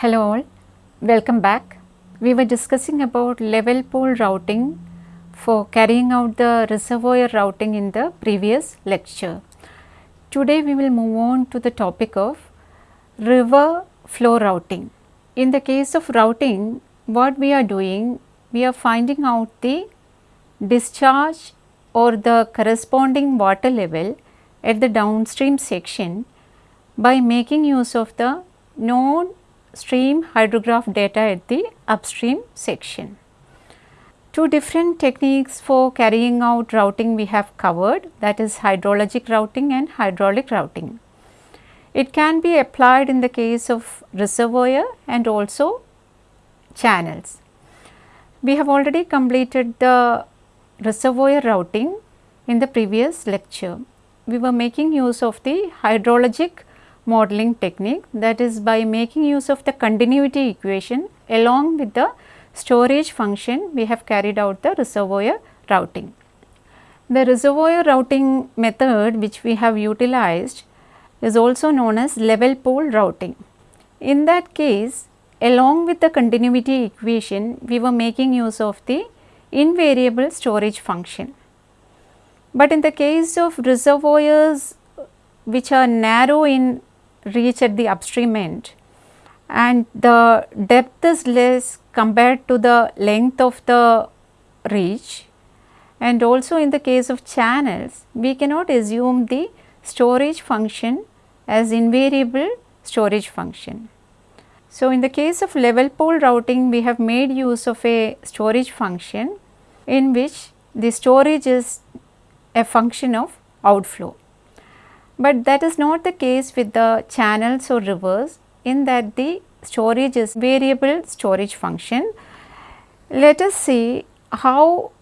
Hello all, welcome back. We were discussing about level pool routing for carrying out the reservoir routing in the previous lecture. Today we will move on to the topic of river flow routing. In the case of routing, what we are doing, we are finding out the discharge or the corresponding water level at the downstream section by making use of the known stream hydrograph data at the upstream section. Two different techniques for carrying out routing we have covered that is hydrologic routing and hydraulic routing. It can be applied in the case of reservoir and also channels. We have already completed the reservoir routing in the previous lecture. We were making use of the hydrologic modeling technique that is by making use of the continuity equation along with the storage function we have carried out the reservoir routing. The reservoir routing method which we have utilized is also known as level pool routing. In that case along with the continuity equation we were making use of the invariable storage function. But in the case of reservoirs which are narrow in reach at the upstream end. And the depth is less compared to the length of the reach. And also in the case of channels we cannot assume the storage function as invariable storage function. So, in the case of level pool routing we have made use of a storage function in which the storage is a function of outflow but that is not the case with the channels or rivers in that the storage is variable storage function. Let us see how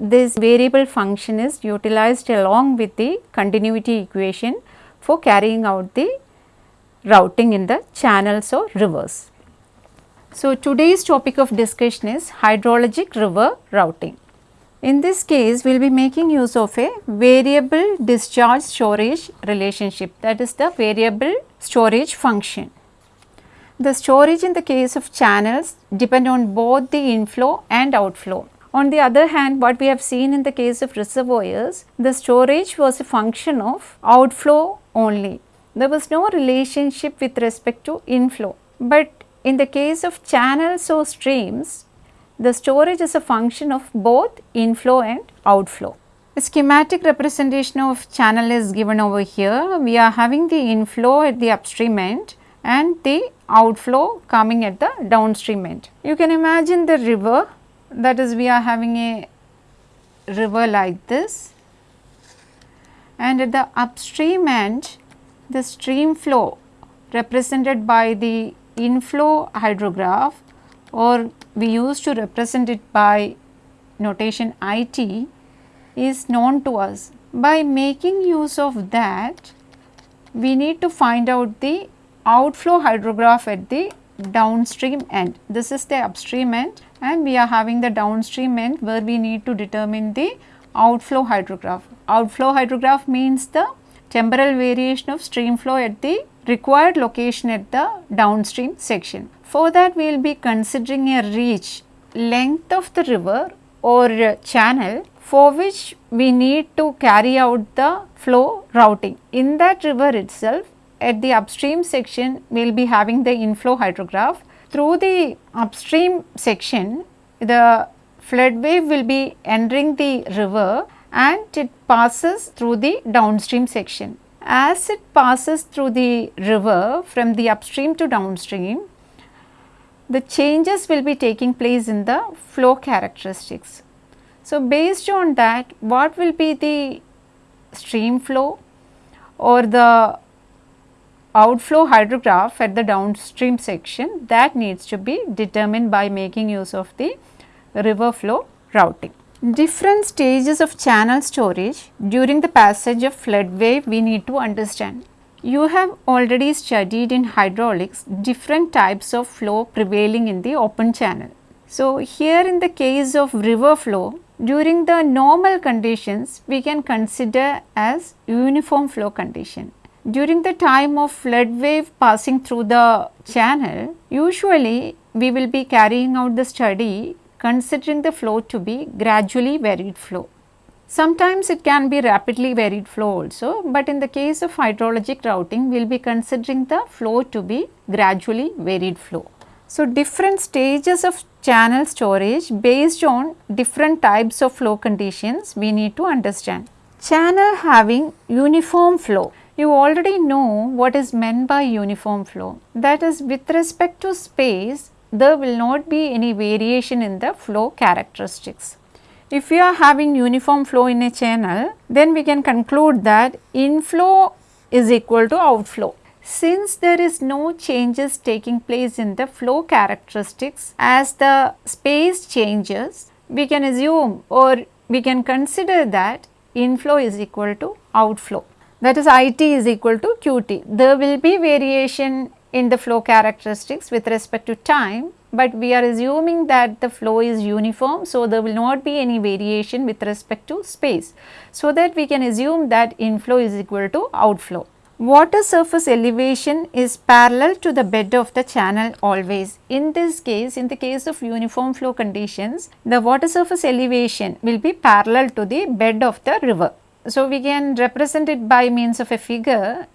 this variable function is utilized along with the continuity equation for carrying out the routing in the channels or rivers. So, today's topic of discussion is hydrologic river routing. In this case, we will be making use of a variable discharge storage relationship that is the variable storage function. The storage in the case of channels depend on both the inflow and outflow. On the other hand, what we have seen in the case of reservoirs, the storage was a function of outflow only. There was no relationship with respect to inflow. But in the case of channels or streams, the storage is a function of both inflow and outflow. A schematic representation of channel is given over here. We are having the inflow at the upstream end and the outflow coming at the downstream end. You can imagine the river that is we are having a river like this and at the upstream end the stream flow represented by the inflow hydrograph or we used to represent it by notation IT is known to us. By making use of that, we need to find out the outflow hydrograph at the downstream end. This is the upstream end and we are having the downstream end where we need to determine the outflow hydrograph. Outflow hydrograph means the temporal variation of stream flow at the required location at the downstream section. For that we will be considering a reach length of the river or channel for which we need to carry out the flow routing. In that river itself at the upstream section we will be having the inflow hydrograph. Through the upstream section the flood wave will be entering the river and it passes through the downstream section. As it passes through the river from the upstream to downstream, the changes will be taking place in the flow characteristics. So, based on that what will be the stream flow or the outflow hydrograph at the downstream section that needs to be determined by making use of the river flow routing. Different stages of channel storage during the passage of flood wave we need to understand. You have already studied in hydraulics different types of flow prevailing in the open channel. So, here in the case of river flow during the normal conditions we can consider as uniform flow condition during the time of flood wave passing through the channel, usually we will be carrying out the study considering the flow to be gradually varied flow. Sometimes it can be rapidly varied flow also, but in the case of hydrologic routing, we will be considering the flow to be gradually varied flow. So, different stages of channel storage based on different types of flow conditions we need to understand. Channel having uniform flow. You already know what is meant by uniform flow. That is with respect to space, there will not be any variation in the flow characteristics. If we are having uniform flow in a channel, then we can conclude that inflow is equal to outflow. Since there is no changes taking place in the flow characteristics as the space changes, we can assume or we can consider that inflow is equal to outflow that is IT is equal to QT. There will be variation in the flow characteristics with respect to time, but we are assuming that the flow is uniform. So, there will not be any variation with respect to space. So, that we can assume that inflow is equal to outflow. Water surface elevation is parallel to the bed of the channel always. In this case, in the case of uniform flow conditions, the water surface elevation will be parallel to the bed of the river. So, we can represent it by means of a figure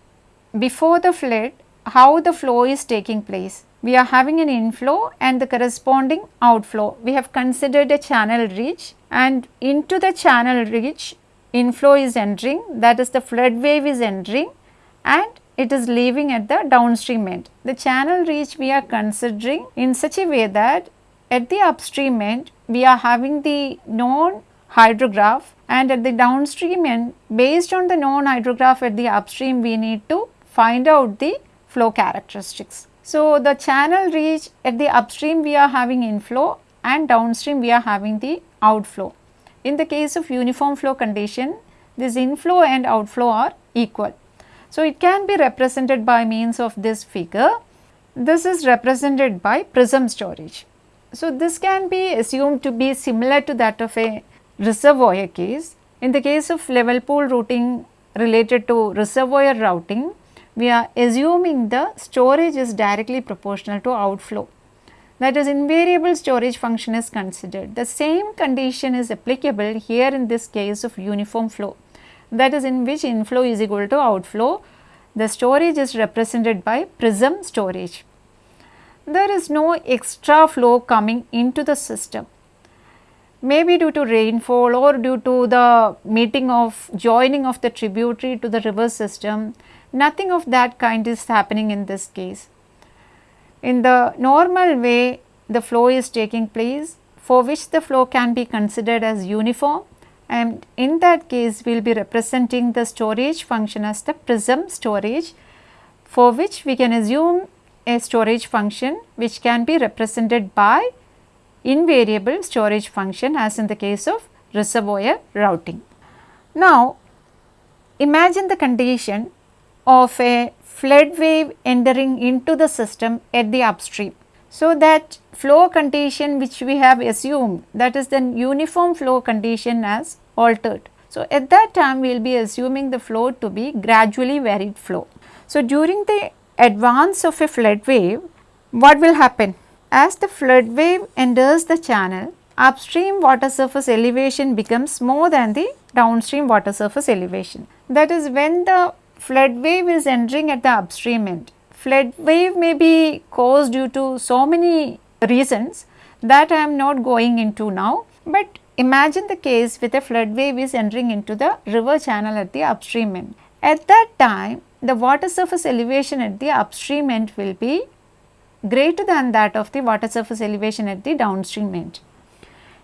before the flood how the flow is taking place. We are having an inflow and the corresponding outflow. We have considered a channel reach and into the channel reach inflow is entering that is the flood wave is entering and it is leaving at the downstream end. The channel reach we are considering in such a way that at the upstream end we are having the known hydrograph and at the downstream end based on the known hydrograph at the upstream we need to find out the flow characteristics. So, the channel reach at the upstream we are having inflow and downstream we are having the outflow. In the case of uniform flow condition this inflow and outflow are equal. So, it can be represented by means of this figure. This is represented by prism storage. So, this can be assumed to be similar to that of a reservoir case. In the case of level pool routing related to reservoir routing, we are assuming the storage is directly proportional to outflow. That is invariable storage function is considered. The same condition is applicable here in this case of uniform flow. That is in which inflow is equal to outflow. The storage is represented by prism storage. There is no extra flow coming into the system maybe due to rainfall or due to the meeting of joining of the tributary to the river system, nothing of that kind is happening in this case. In the normal way the flow is taking place for which the flow can be considered as uniform and in that case we will be representing the storage function as the prism storage for which we can assume a storage function which can be represented by invariable storage function as in the case of reservoir routing. Now, imagine the condition of a flood wave entering into the system at the upstream. So, that flow condition which we have assumed that is the uniform flow condition as altered. So, at that time we will be assuming the flow to be gradually varied flow. So, during the advance of a flood wave what will happen? As the flood wave enters the channel, upstream water surface elevation becomes more than the downstream water surface elevation. That is when the flood wave is entering at the upstream end. Flood wave may be caused due to so many reasons that I am not going into now, but imagine the case with a flood wave is entering into the river channel at the upstream end. At that time, the water surface elevation at the upstream end will be greater than that of the water surface elevation at the downstream end.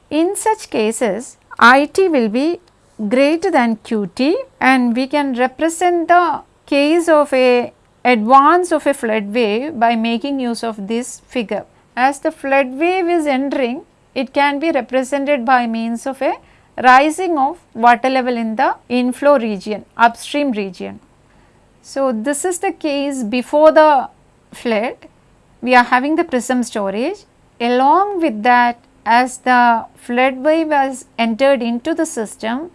In such cases, IT will be greater than QT and we can represent the case of a advance of a flood wave by making use of this figure. As the flood wave is entering, it can be represented by means of a rising of water level in the inflow region, upstream region. So, this is the case before the flood we are having the prism storage. Along with that as the flood wave has entered into the system,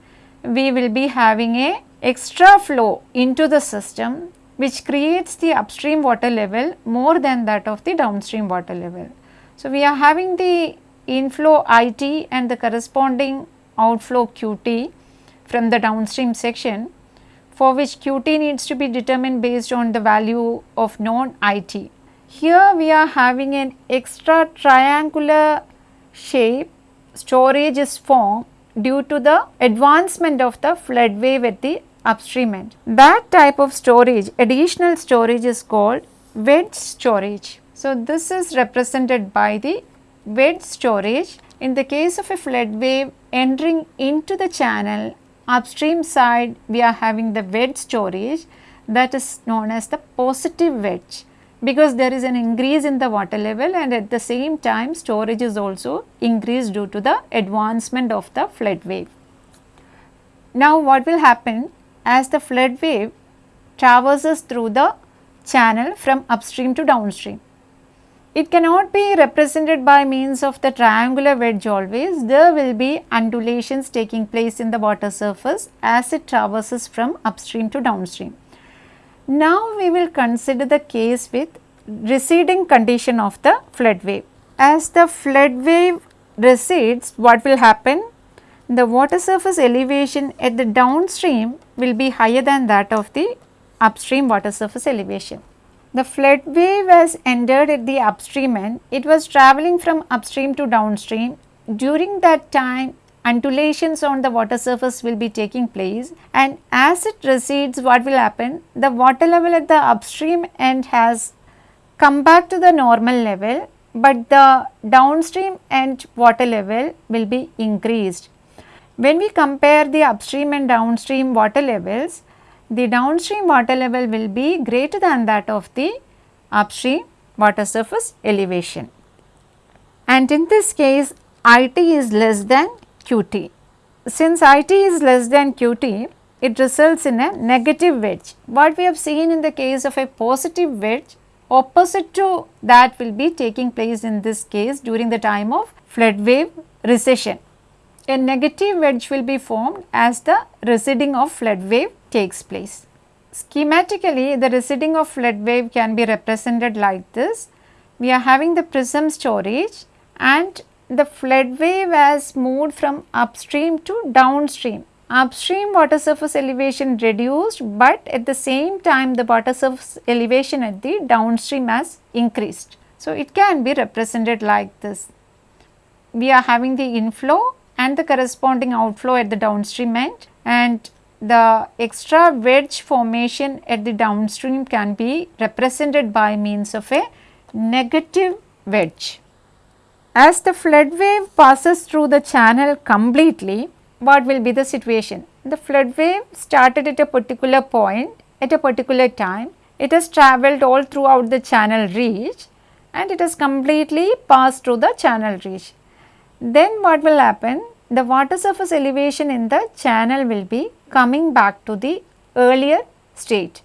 we will be having a extra flow into the system which creates the upstream water level more than that of the downstream water level. So, we are having the inflow IT and the corresponding outflow QT from the downstream section for which QT needs to be determined based on the value of known IT. Here we are having an extra triangular shape storage is formed due to the advancement of the flood wave at the upstream end. That type of storage, additional storage is called wedge storage. So, this is represented by the wedge storage. In the case of a flood wave entering into the channel, upstream side we are having the wedge storage that is known as the positive wedge because there is an increase in the water level and at the same time storage is also increased due to the advancement of the flood wave. Now what will happen as the flood wave traverses through the channel from upstream to downstream. It cannot be represented by means of the triangular wedge always, there will be undulations taking place in the water surface as it traverses from upstream to downstream. Now we will consider the case with receding condition of the flood wave. As the flood wave recedes, what will happen? The water surface elevation at the downstream will be higher than that of the upstream water surface elevation. The flood wave has entered at the upstream end, it was travelling from upstream to downstream. During that time, undulations on the water surface will be taking place and as it recedes what will happen the water level at the upstream end has come back to the normal level but the downstream end water level will be increased. When we compare the upstream and downstream water levels, the downstream water level will be greater than that of the upstream water surface elevation. And in this case, IT is less than Qt. Since It is less than Qt, it results in a negative wedge. What we have seen in the case of a positive wedge, opposite to that will be taking place in this case during the time of flood wave recession. A negative wedge will be formed as the receding of flood wave takes place. Schematically, the receding of flood wave can be represented like this. We are having the prism storage and the flood wave has moved from upstream to downstream. Upstream water surface elevation reduced, but at the same time the water surface elevation at the downstream has increased. So, it can be represented like this. We are having the inflow and the corresponding outflow at the downstream end and the extra wedge formation at the downstream can be represented by means of a negative wedge. As the flood wave passes through the channel completely, what will be the situation? The flood wave started at a particular point at a particular time. It has travelled all throughout the channel reach and it has completely passed through the channel reach. Then what will happen? The water surface elevation in the channel will be coming back to the earlier state.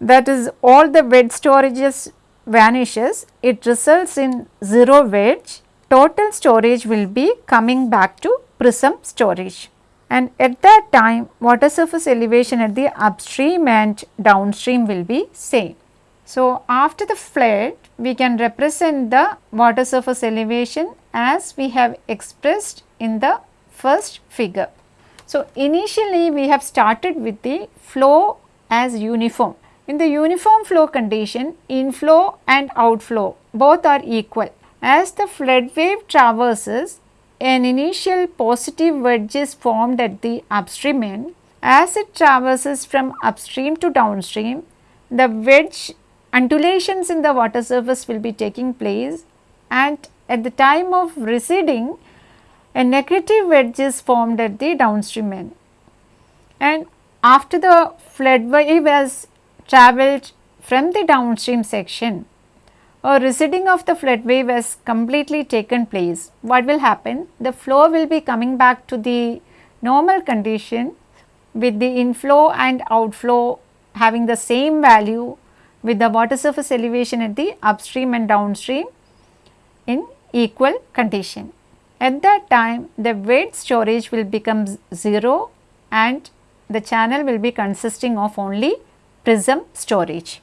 That is all the wedge storages vanishes, it results in 0 wedge total storage will be coming back to prism storage and at that time water surface elevation at the upstream and downstream will be same. So, after the flood we can represent the water surface elevation as we have expressed in the first figure. So, initially we have started with the flow as uniform. In the uniform flow condition inflow and outflow both are equal as the flood wave traverses, an initial positive wedge is formed at the upstream end. As it traverses from upstream to downstream, the wedge undulations in the water surface will be taking place and at the time of receding, a negative wedge is formed at the downstream end. And after the flood wave has travelled from the downstream section, a receding of the flood wave has completely taken place, what will happen? The flow will be coming back to the normal condition with the inflow and outflow having the same value with the water surface elevation at the upstream and downstream in equal condition. At that time the wedge storage will become 0 and the channel will be consisting of only prism storage.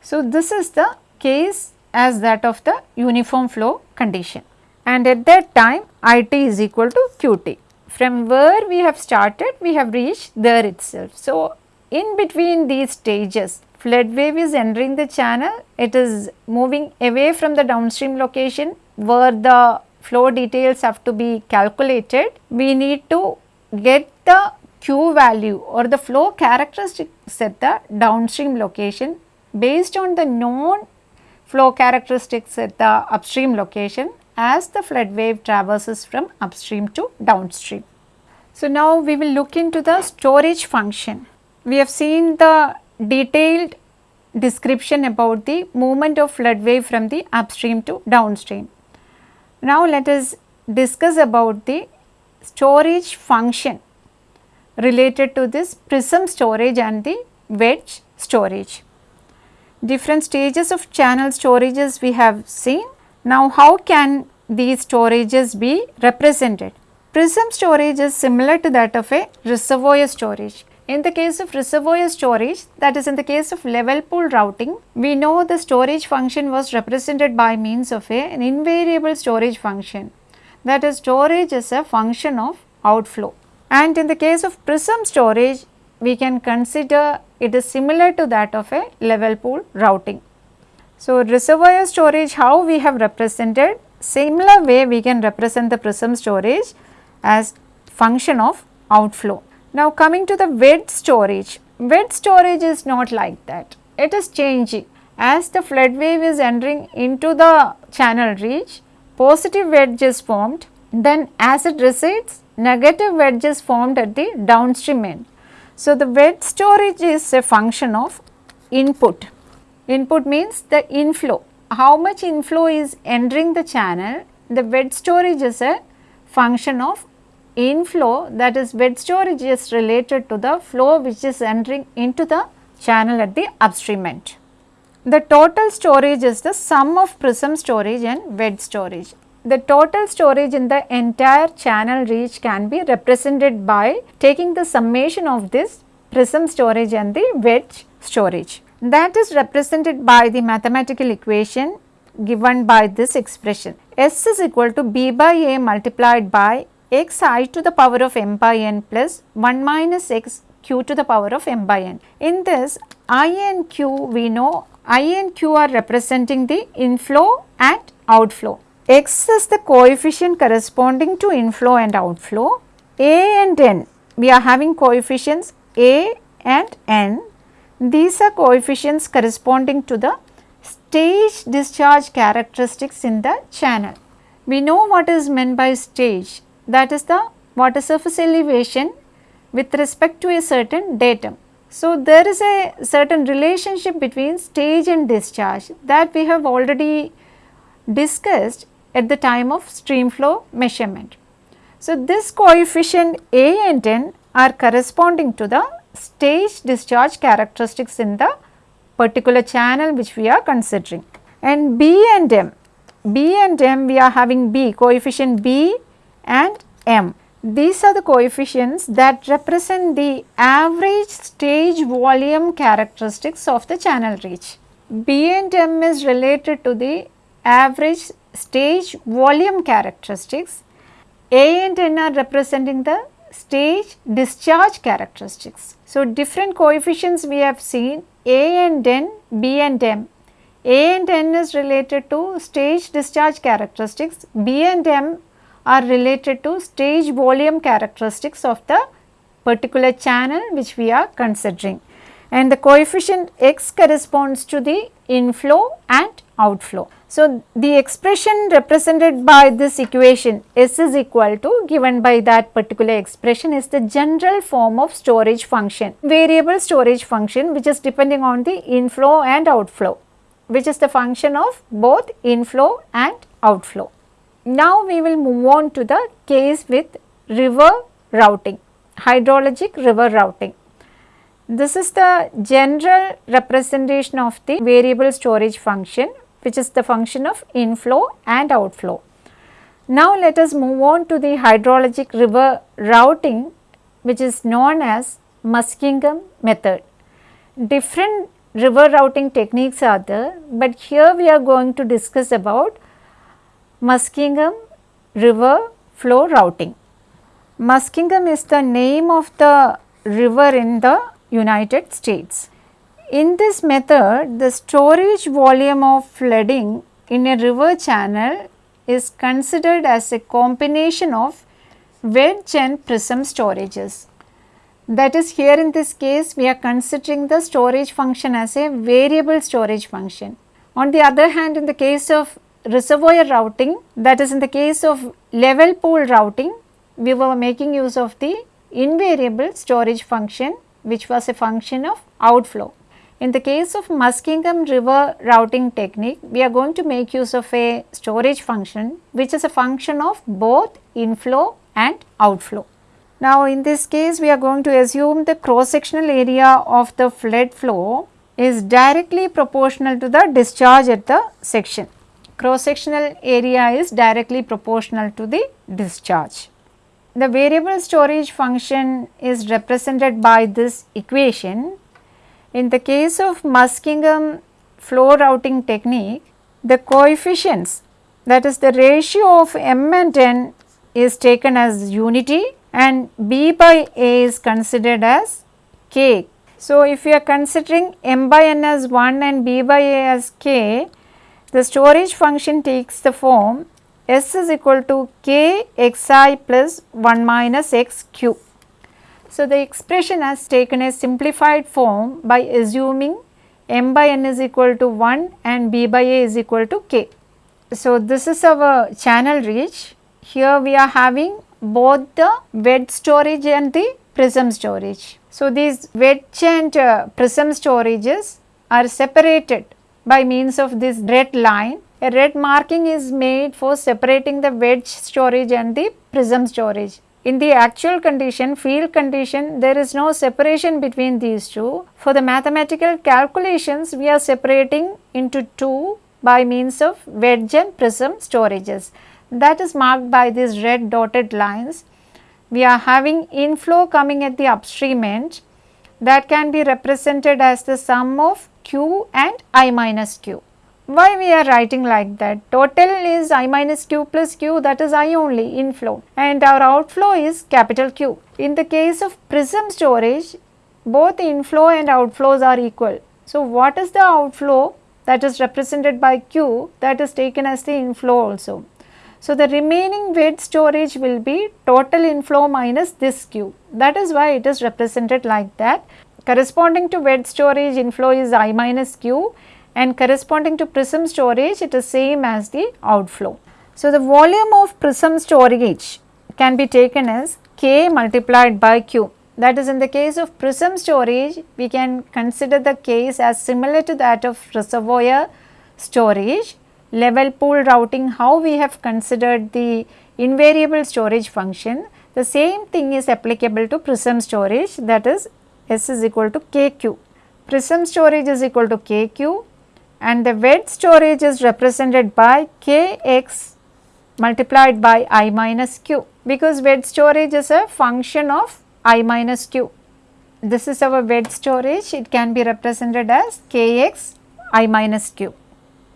So, this is the case as that of the uniform flow condition and at that time IT is equal to QT. From where we have started we have reached there itself. So, in between these stages flood wave is entering the channel, it is moving away from the downstream location where the flow details have to be calculated. We need to get the Q value or the flow characteristics at the downstream location based on the known flow characteristics at the upstream location as the flood wave traverses from upstream to downstream. So, now we will look into the storage function. We have seen the detailed description about the movement of flood wave from the upstream to downstream. Now, let us discuss about the storage function related to this prism storage and the wedge storage. Different stages of channel storages we have seen. Now, how can these storages be represented? Prism storage is similar to that of a reservoir storage. In the case of reservoir storage that is in the case of level pool routing, we know the storage function was represented by means of a, an invariable storage function that is storage is a function of outflow. And in the case of prism storage, we can consider it is similar to that of a level pool routing. So, reservoir storage how we have represented similar way we can represent the prism storage as function of outflow. Now, coming to the wedge storage, wedge storage is not like that, it is changing as the flood wave is entering into the channel reach, positive wedge is formed, then as it recedes negative wedge is formed at the downstream end. So, the wedge storage is a function of input. Input means the inflow. How much inflow is entering the channel? The wedge storage is a function of inflow that is wedge storage is related to the flow which is entering into the channel at the upstream end. The total storage is the sum of prism storage and wedge storage the total storage in the entire channel reach can be represented by taking the summation of this prism storage and the wedge storage. That is represented by the mathematical equation given by this expression. S is equal to B by A multiplied by x i to the power of m by n plus 1 minus x q to the power of m by n. In this i and q we know i and q are representing the inflow and outflow x is the coefficient corresponding to inflow and outflow. A and n, we are having coefficients A and n. These are coefficients corresponding to the stage discharge characteristics in the channel. We know what is meant by stage that is the water surface elevation with respect to a certain datum. So, there is a certain relationship between stage and discharge that we have already discussed at the time of stream flow measurement. So, this coefficient A and N are corresponding to the stage discharge characteristics in the particular channel which we are considering. And B and M, B and M we are having B coefficient B and M. These are the coefficients that represent the average stage volume characteristics of the channel reach. B and M is related to the average stage volume characteristics. A and N are representing the stage discharge characteristics. So, different coefficients we have seen A and N, B and M. A and N is related to stage discharge characteristics, B and M are related to stage volume characteristics of the particular channel which we are considering and the coefficient x corresponds to the inflow and outflow. So, the expression represented by this equation S is equal to given by that particular expression is the general form of storage function, variable storage function which is depending on the inflow and outflow which is the function of both inflow and outflow. Now, we will move on to the case with river routing, hydrologic river routing. This is the general representation of the variable storage function which is the function of inflow and outflow. Now, let us move on to the hydrologic river routing which is known as Muskingum method. different river routing techniques are there, but here we are going to discuss about Muskingum river flow routing. Muskingum is the name of the river in the United States. In this method, the storage volume of flooding in a river channel is considered as a combination of wedge and prism storages. That is here in this case we are considering the storage function as a variable storage function. On the other hand in the case of reservoir routing that is in the case of level pool routing we were making use of the invariable storage function which was a function of outflow. In the case of Muskingum river routing technique, we are going to make use of a storage function which is a function of both inflow and outflow. Now, in this case we are going to assume the cross sectional area of the flood flow is directly proportional to the discharge at the section. Cross sectional area is directly proportional to the discharge. The variable storage function is represented by this equation in the case of Muskingum flow routing technique, the coefficients that is the ratio of m and n is taken as unity and b by a is considered as k. So, if we are considering m by n as 1 and b by a as k, the storage function takes the form s is equal to k x i plus 1 minus x q. So, the expression has taken a simplified form by assuming m by n is equal to 1 and b by a is equal to k. So, this is our channel reach. Here we are having both the wedge storage and the prism storage. So, these wedge and uh, prism storages are separated by means of this red line. A red marking is made for separating the wedge storage and the prism storage. In the actual condition, field condition, there is no separation between these two. For the mathematical calculations, we are separating into two by means of wedge and prism storages. That is marked by these red dotted lines. We are having inflow coming at the upstream end that can be represented as the sum of q and i minus q. Why we are writing like that? Total is i minus q plus q that is i only inflow and our outflow is capital Q. In the case of prism storage both inflow and outflows are equal. So, what is the outflow that is represented by q that is taken as the inflow also. So, the remaining wedge storage will be total inflow minus this q that is why it is represented like that. Corresponding to wedge storage inflow is i minus q and corresponding to prism storage it is same as the outflow. So, the volume of prism storage can be taken as K multiplied by Q. That is in the case of prism storage we can consider the case as similar to that of reservoir storage. Level pool routing how we have considered the invariable storage function the same thing is applicable to prism storage that is S is equal to KQ. Prism storage is equal to KQ and the wedge storage is represented by Kx multiplied by i minus q because wedge storage is a function of i minus q. This is our wedge storage it can be represented as Kx i minus q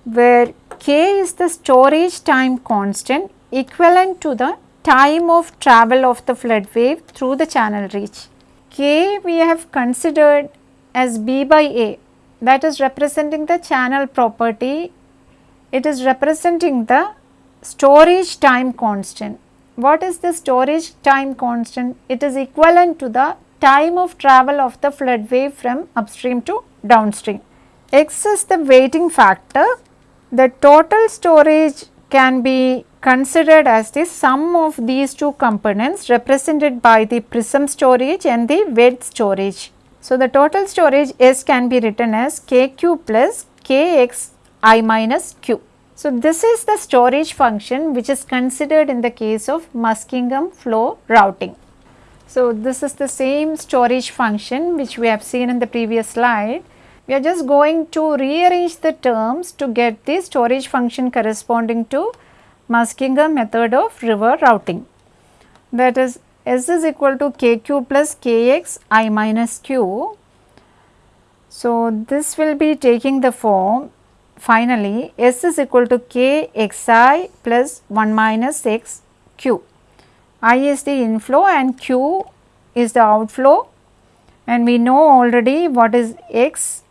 where k is the storage time constant equivalent to the time of travel of the flood wave through the channel reach. K we have considered as b by a that is representing the channel property, it is representing the storage time constant. What is the storage time constant? It is equivalent to the time of travel of the flood wave from upstream to downstream. X is the weighting factor. The total storage can be considered as the sum of these two components represented by the prism storage and the wedge storage. So, the total storage S can be written as Kq plus Kx i minus q. So, this is the storage function which is considered in the case of Muskingum flow routing. So, this is the same storage function which we have seen in the previous slide. We are just going to rearrange the terms to get the storage function corresponding to Muskingum method of river routing. That is S is equal to Kq plus Kx i minus q. So, this will be taking the form finally S is equal to k x i plus 1 minus x q. I is the inflow and q is the outflow and we know already what is x.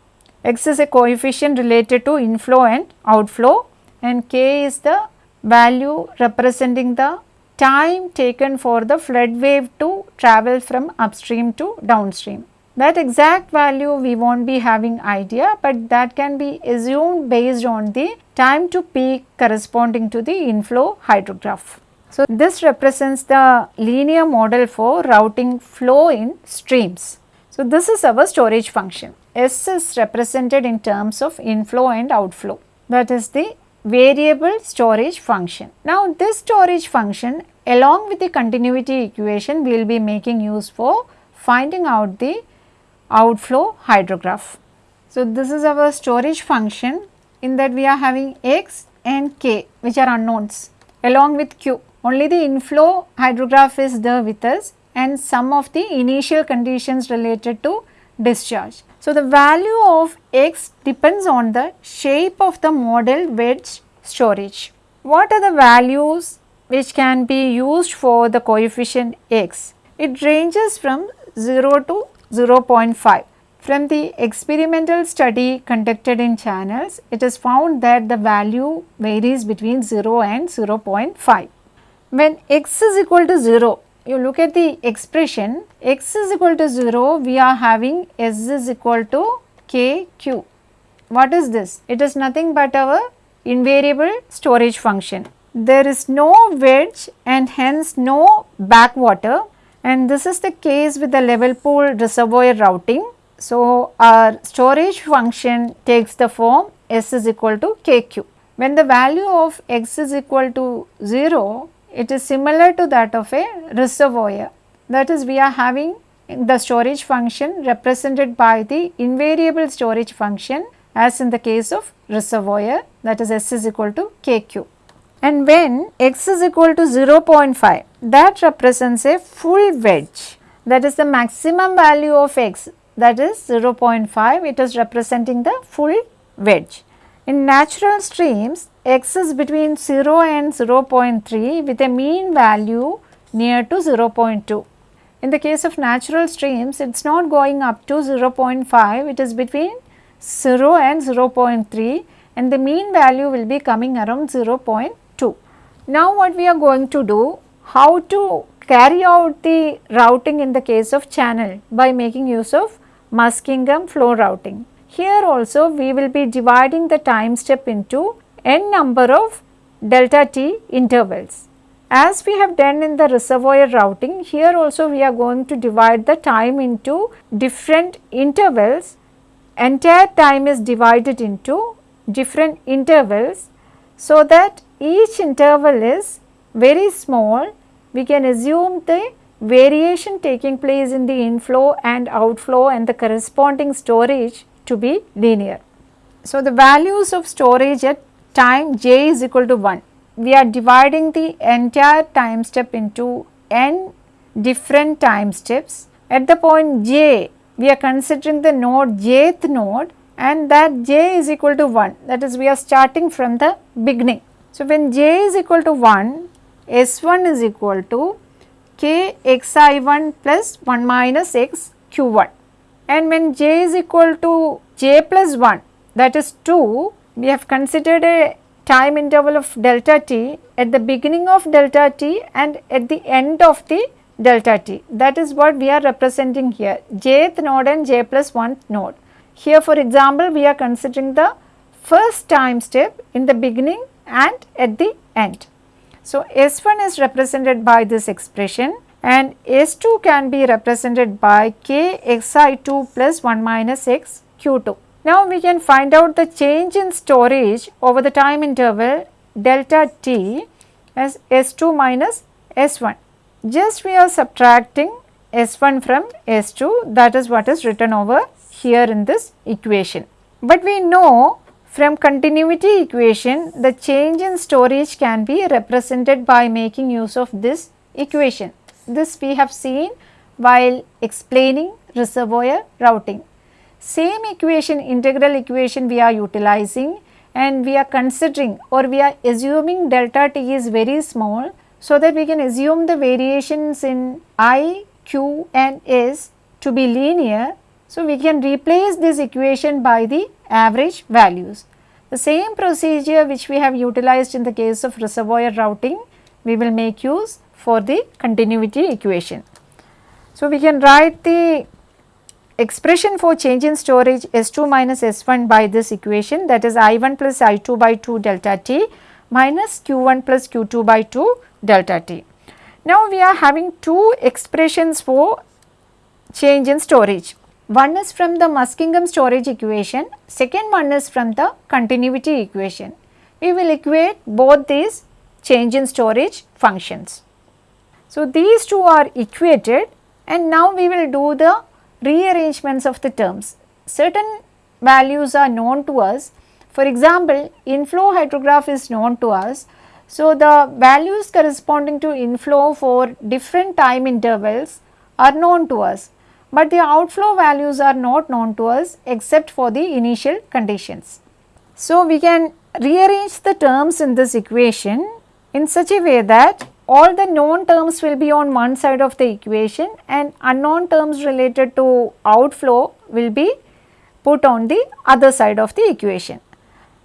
x is a coefficient related to inflow and outflow and k is the value representing the time taken for the flood wave to travel from upstream to downstream. That exact value we will not be having idea, but that can be assumed based on the time to peak corresponding to the inflow hydrograph. So, this represents the linear model for routing flow in streams. So, this is our storage function. S is represented in terms of inflow and outflow that is the variable storage function. Now, this storage function along with the continuity equation we will be making use for finding out the outflow hydrograph. So, this is our storage function in that we are having x and k which are unknowns along with q. Only the inflow hydrograph is there with us and some of the initial conditions related to discharge. So, the value of x depends on the shape of the model wedge storage. What are the values which can be used for the coefficient x? It ranges from 0 to 0.5. From the experimental study conducted in channels, it is found that the value varies between 0 and 0.5. When x is equal to 0, you look at the expression x is equal to 0, we are having s is equal to k q. What is this? It is nothing but our invariable storage function. There is no wedge and hence no backwater and this is the case with the level pool reservoir routing. So, our storage function takes the form S is equal to KQ. When the value of x is equal to 0, it is similar to that of a reservoir. That is we are having the storage function represented by the invariable storage function as in the case of reservoir that is S is equal to KQ and when x is equal to 0.5 that represents a full wedge that is the maximum value of x that is 0.5 it is representing the full wedge. In natural streams x is between 0 and 0.3 with a mean value near to 0.2. In the case of natural streams it is not going up to 0.5 it is between 0 and 0.3 and the mean value will be coming around 0.2. Now what we are going to do, how to carry out the routing in the case of channel by making use of Muskingum flow routing. Here also we will be dividing the time step into n number of delta t intervals. As we have done in the reservoir routing, here also we are going to divide the time into different intervals. Entire time is divided into different intervals so that each interval is very small, we can assume the variation taking place in the inflow and outflow and the corresponding storage to be linear. So, the values of storage at time j is equal to 1. We are dividing the entire time step into n different time steps. At the point j, we are considering the node jth node and that j is equal to 1 that is we are starting from the beginning. So, when j is equal to 1 S1 is equal to k xi1 plus 1 minus x q1 and when j is equal to j plus 1 that is 2 we have considered a time interval of delta t at the beginning of delta t and at the end of the delta t that is what we are representing here jth node and j plus 1 node. Here for example, we are considering the first time step in the beginning and at the end. So, S1 is represented by this expression and S2 can be represented by k xi2 plus 1 minus x q2. Now, we can find out the change in storage over the time interval delta t as S2 minus S1. Just we are subtracting S1 from S2 that is what is written over here in this equation. But we know from continuity equation the change in storage can be represented by making use of this equation. This we have seen while explaining reservoir routing. Same equation integral equation we are utilizing and we are considering or we are assuming delta t is very small so that we can assume the variations in i, q and s to be linear. So, we can replace this equation by the average values. The same procedure which we have utilized in the case of reservoir routing, we will make use for the continuity equation. So, we can write the expression for change in storage S2 minus S1 by this equation that is I1 plus I2 by 2 delta T minus Q1 plus Q2 by 2 delta T. Now, we are having two expressions for change in storage. One is from the Muskingum storage equation, second one is from the continuity equation. We will equate both these change in storage functions. So, these two are equated and now we will do the rearrangements of the terms. Certain values are known to us. For example, inflow hydrograph is known to us. So, the values corresponding to inflow for different time intervals are known to us, but the outflow values are not known to us except for the initial conditions. So, we can rearrange the terms in this equation in such a way that all the known terms will be on one side of the equation and unknown terms related to outflow will be put on the other side of the equation.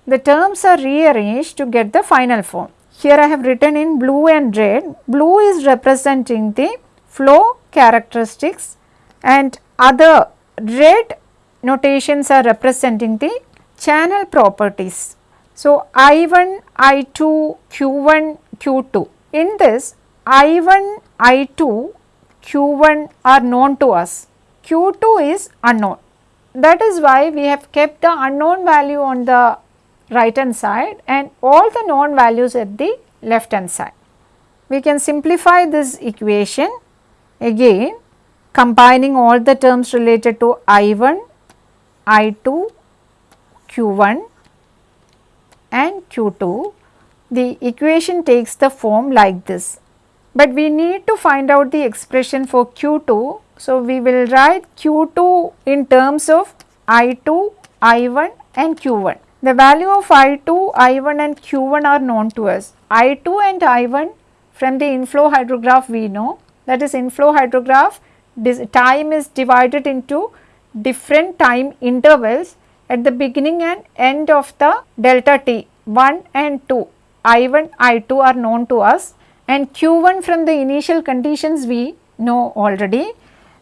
The terms are rearranged to get the final form. Here I have written in blue and red. Blue is representing the flow characteristics and other red notations are representing the channel properties. So, I1, I2, Q1, Q2 in this I1, I2, Q1 are known to us, Q2 is unknown. That is why we have kept the unknown value on the right hand side and all the known values at the left hand side. We can simplify this equation again combining all the terms related to I1, I2, Q1 and Q2 the equation takes the form like this. But we need to find out the expression for Q2. So, we will write Q2 in terms of I2, I1 and Q1. The value of I2, I1 and Q1 are known to us. I2 and I1 from the inflow hydrograph we know that is inflow hydrograph time is divided into different time intervals at the beginning and end of the delta t 1 and 2 I1, I2 are known to us and Q1 from the initial conditions we know already.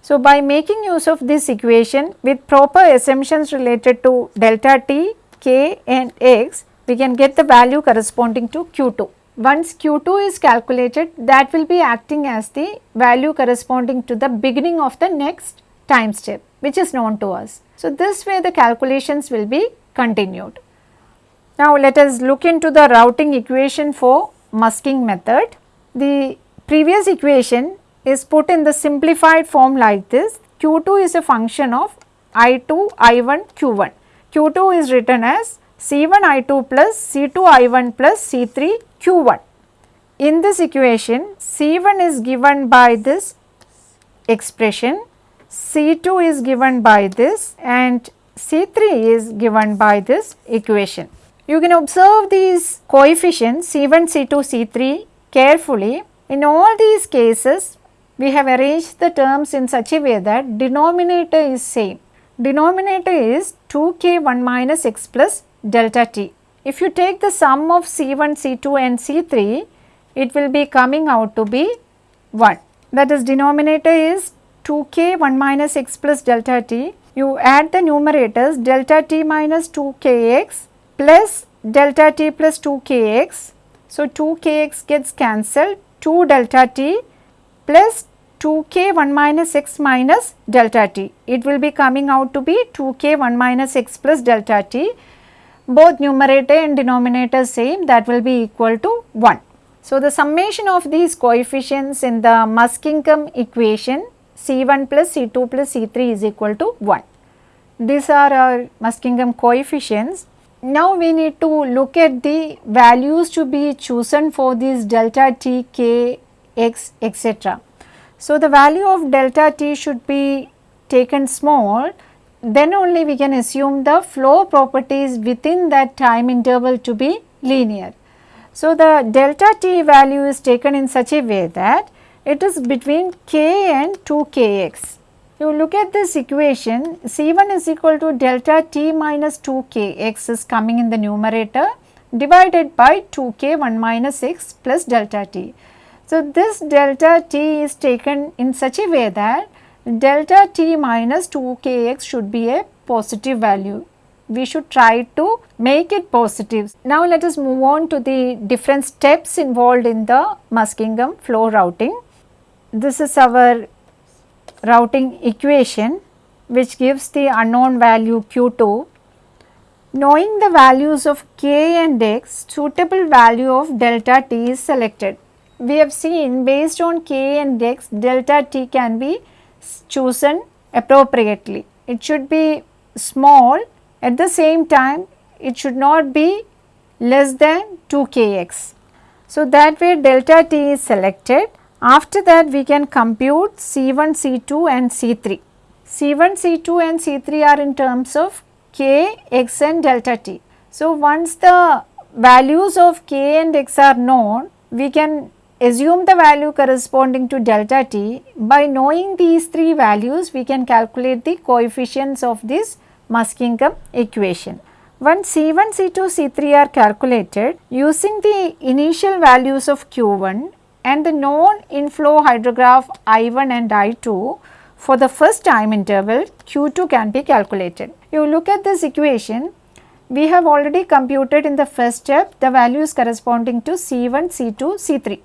So, by making use of this equation with proper assumptions related to delta t, k and x, we can get the value corresponding to Q2. Once Q2 is calculated, that will be acting as the value corresponding to the beginning of the next time step which is known to us. So, this way the calculations will be continued. Now, let us look into the routing equation for Muskingum method. The previous equation is put in the simplified form like this Q2 is a function of I2, I1, Q1. Q2 is written as C1 I2 plus C2 I1 plus C3 Q1. In this equation C1 is given by this expression, C2 is given by this and C3 is given by this equation. You can observe these coefficients C1, C2, C3 carefully. In all these cases, we have arranged the terms in such a way that denominator is same. Denominator is 2k1 minus x plus delta t. If you take the sum of C1, C2 and C3, it will be coming out to be 1. That is denominator is 2k 1 minus x plus delta t. You add the numerators delta t minus 2kx plus delta t plus 2 kx. So, 2 kx gets cancelled 2 delta t plus 2 k 1 minus x minus delta t. It will be coming out to be 2 k 1 minus x plus delta t. Both numerator and denominator same that will be equal to 1. So, the summation of these coefficients in the Muskingum equation C1 plus C2 plus C3 is equal to 1. These are our Muskingum coefficients now we need to look at the values to be chosen for this delta t, k, x etc. So, the value of delta t should be taken small then only we can assume the flow properties within that time interval to be linear. So, the delta t value is taken in such a way that it is between k and 2 kx. You look at this equation C1 is equal to delta t minus 2 kx is coming in the numerator divided by 2k 1 minus x plus delta t. So, this delta t is taken in such a way that delta t minus 2 kx should be a positive value. We should try to make it positive. Now, let us move on to the different steps involved in the Muskingum flow routing. This is our routing equation which gives the unknown value q2 Knowing the values of k and x, suitable value of delta t is selected. We have seen based on k and x, delta t can be chosen appropriately. It should be small at the same time it should not be less than 2 kx. So, that way delta t is selected. After that we can compute C1, C2 and C3. C1, C2 and C3 are in terms of k, x and delta t. So, once the values of k and x are known, we can assume the value corresponding to delta t. By knowing these three values, we can calculate the coefficients of this Muskingum equation. Once C1, C2, C3 are calculated using the initial values of Q1 and the known inflow hydrograph I1 and I2, for the first time interval Q2 can be calculated. You look at this equation, we have already computed in the first step the values corresponding to C1, C2, C3.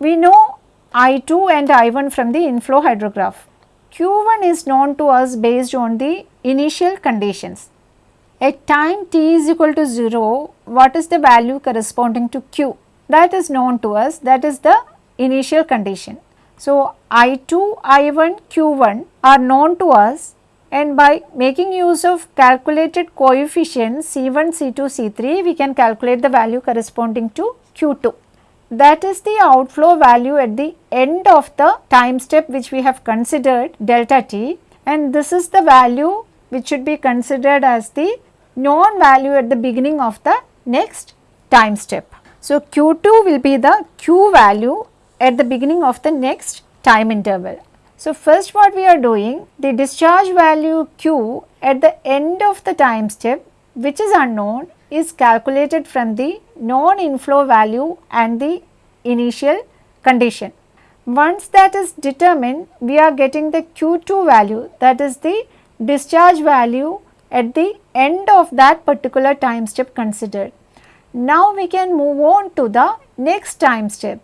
We know I2 and I1 from the inflow hydrograph. Q1 is known to us based on the initial conditions. At time t is equal to 0, what is the value corresponding to Q? That is known to us, that is the initial condition. So, I2, I1, Q1 are known to us and by making use of calculated coefficients C1, C2, C3 we can calculate the value corresponding to Q2. That is the outflow value at the end of the time step which we have considered delta t and this is the value which should be considered as the known value at the beginning of the next time step. So, Q2 will be the Q value at the beginning of the next time interval. So, first what we are doing the discharge value q at the end of the time step which is unknown is calculated from the known inflow value and the initial condition. Once that is determined we are getting the q2 value that is the discharge value at the end of that particular time step considered. Now we can move on to the next time step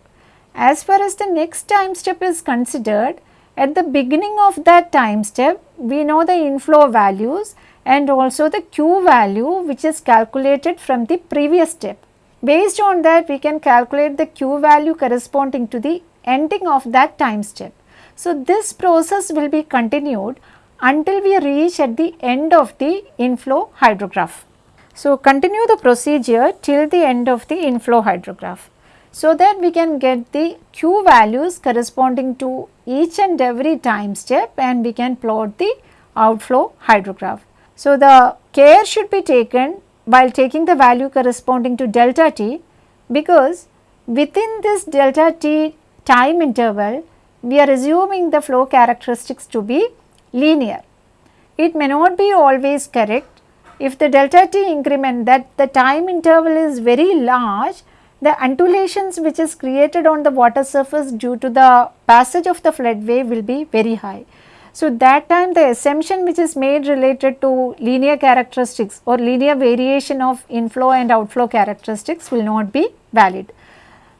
as far as the next time step is considered, at the beginning of that time step, we know the inflow values and also the Q value which is calculated from the previous step. Based on that, we can calculate the Q value corresponding to the ending of that time step. So, this process will be continued until we reach at the end of the inflow hydrograph. So, continue the procedure till the end of the inflow hydrograph so that we can get the q values corresponding to each and every time step and we can plot the outflow hydrograph. So, the care should be taken while taking the value corresponding to delta t because within this delta t time interval we are assuming the flow characteristics to be linear. It may not be always correct if the delta t increment that the time interval is very large the undulations which is created on the water surface due to the passage of the flood wave will be very high. So, that time the assumption which is made related to linear characteristics or linear variation of inflow and outflow characteristics will not be valid.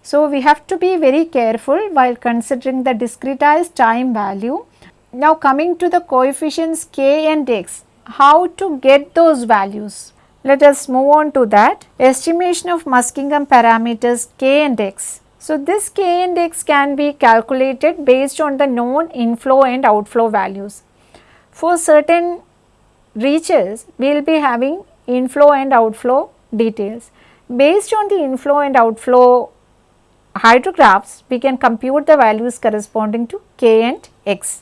So, we have to be very careful while considering the discretized time value. Now, coming to the coefficients k and x, how to get those values? Let us move on to that estimation of Muskingum parameters k and x. So, this k and x can be calculated based on the known inflow and outflow values. For certain reaches, we will be having inflow and outflow details. Based on the inflow and outflow hydrographs, we can compute the values corresponding to k and x.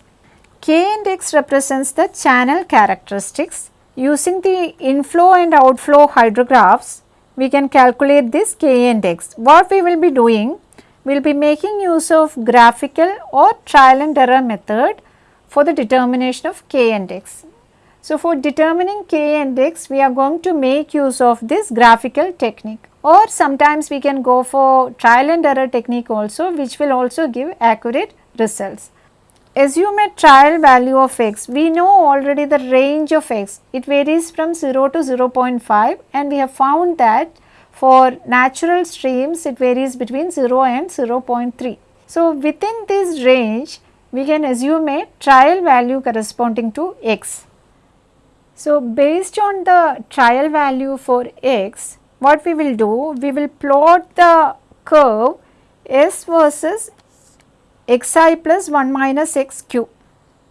K and X represents the channel characteristics. Using the inflow and outflow hydrographs, we can calculate this K index. What we will be doing? We will be making use of graphical or trial and error method for the determination of K and X. So, for determining K and X, we are going to make use of this graphical technique or sometimes we can go for trial and error technique also which will also give accurate results. Assume a trial value of x, we know already the range of x, it varies from 0 to 0.5 and we have found that for natural streams it varies between 0 and 0.3. So, within this range we can assume a trial value corresponding to x. So, based on the trial value for x, what we will do? We will plot the curve s versus xi plus 1 minus xq.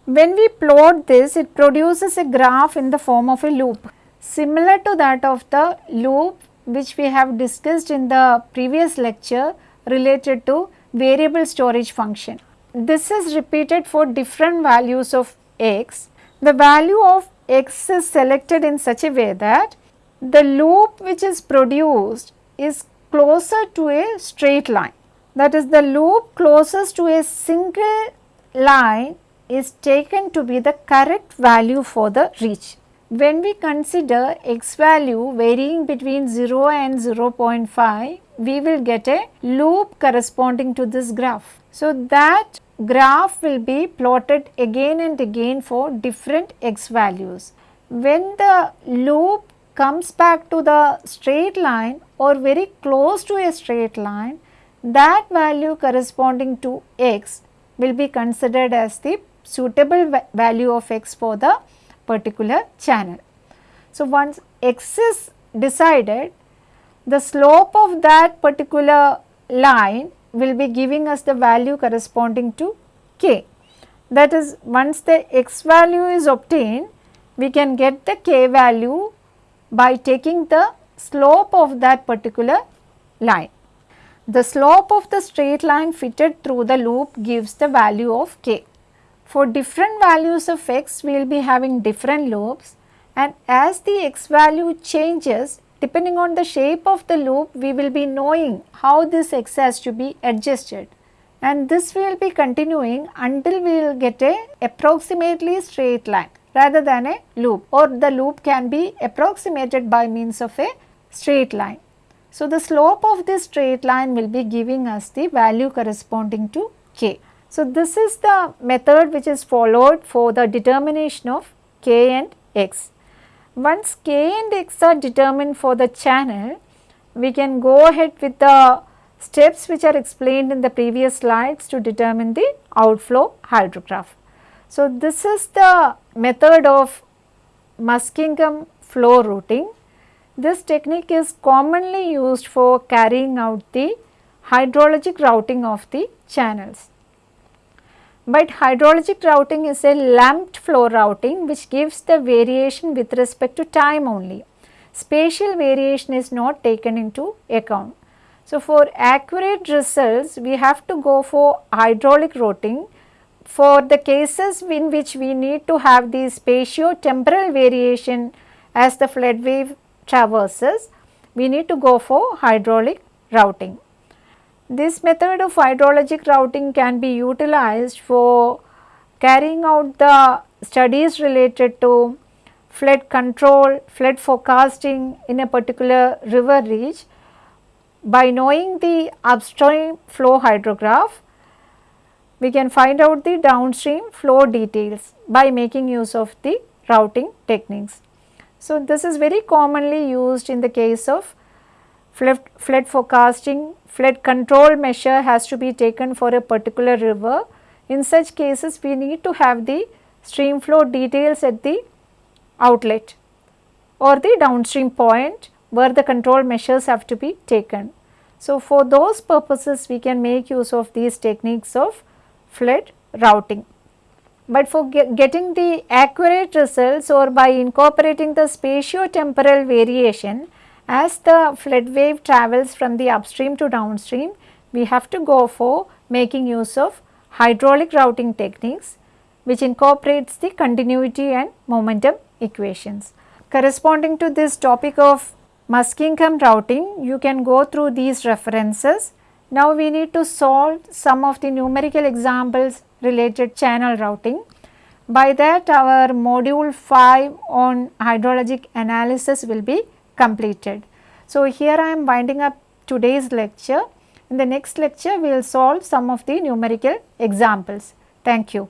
When we plot this, it produces a graph in the form of a loop, similar to that of the loop which we have discussed in the previous lecture related to variable storage function. This is repeated for different values of x. The value of x is selected in such a way that the loop which is produced is closer to a straight line. That is the loop closest to a single line is taken to be the correct value for the reach. When we consider x value varying between 0 and 0.5, we will get a loop corresponding to this graph. So, that graph will be plotted again and again for different x values. When the loop comes back to the straight line or very close to a straight line, that value corresponding to x will be considered as the suitable value of x for the particular channel. So, once x is decided, the slope of that particular line will be giving us the value corresponding to k. That is once the x value is obtained, we can get the k value by taking the slope of that particular line. The slope of the straight line fitted through the loop gives the value of k. For different values of x, we will be having different loops and as the x value changes, depending on the shape of the loop, we will be knowing how this x has to be adjusted. And this will be continuing until we will get a approximately straight line rather than a loop or the loop can be approximated by means of a straight line. So, the slope of this straight line will be giving us the value corresponding to k. So, this is the method which is followed for the determination of k and x. Once k and x are determined for the channel, we can go ahead with the steps which are explained in the previous slides to determine the outflow hydrograph. So, this is the method of Muskingum flow routing. This technique is commonly used for carrying out the hydrologic routing of the channels. But hydrologic routing is a lumped flow routing which gives the variation with respect to time only. Spatial variation is not taken into account. So, for accurate results we have to go for hydraulic routing for the cases in which we need to have the spatio-temporal variation as the flood wave traverses, we need to go for hydraulic routing. This method of hydrologic routing can be utilized for carrying out the studies related to flood control, flood forecasting in a particular river reach. By knowing the upstream flow hydrograph, we can find out the downstream flow details by making use of the routing techniques. So, this is very commonly used in the case of flood, flood forecasting, flood control measure has to be taken for a particular river. In such cases, we need to have the stream flow details at the outlet or the downstream point where the control measures have to be taken. So, for those purposes we can make use of these techniques of flood routing. But for get getting the accurate results or by incorporating the spatio-temporal variation as the flood wave travels from the upstream to downstream, we have to go for making use of hydraulic routing techniques. which incorporates the continuity and momentum equations. Corresponding to this topic of Muskingum routing, you can go through these references. Now we need to solve some of the numerical examples related channel routing. By that our module 5 on hydrologic analysis will be completed. So here I am winding up today's lecture. In the next lecture we will solve some of the numerical examples. Thank you.